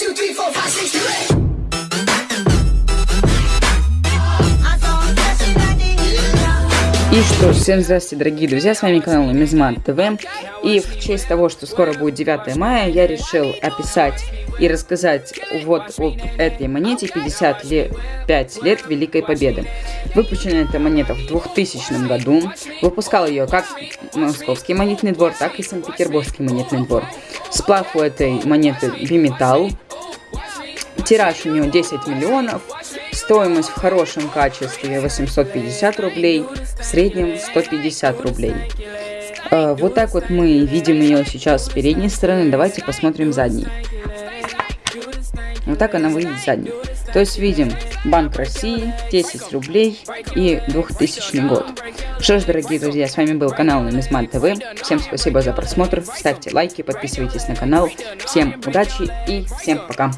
two, three. И что ж, всем здравствуйте, дорогие друзья, с вами канал Мизман ТВ. И в честь того, что скоро будет 9 мая, я решил описать и рассказать вот об этой монете 55 лет Великой Победы. Выпущена эта монета в 2000 году. Выпускал ее как Московский монетный двор, так и Санкт-Петербургский монетный двор. Сплав у этой монеты биметалл. Тираж у нее 10 миллионов. Стоимость в хорошем качестве 850 рублей, в среднем 150 рублей. Э, вот так вот мы видим ее сейчас с передней стороны. Давайте посмотрим задней. Вот так она выглядит задней. То есть видим Банк России, 10 рублей и 2000 год. Что ж, дорогие друзья, с вами был канал Нумизман ТВ. Всем спасибо за просмотр, ставьте лайки, подписывайтесь на канал. Всем удачи и всем пока.